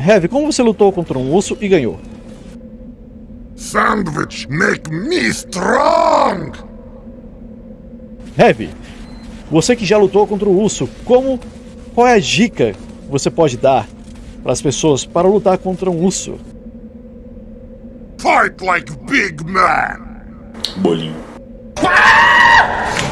Heavy, como você lutou contra um urso e ganhou? Sandwich make me strong! Heavy, você que já lutou contra o urso, como qual é a dica que você pode dar para as pessoas para lutar contra um urso? Fight like big man! Bolinho.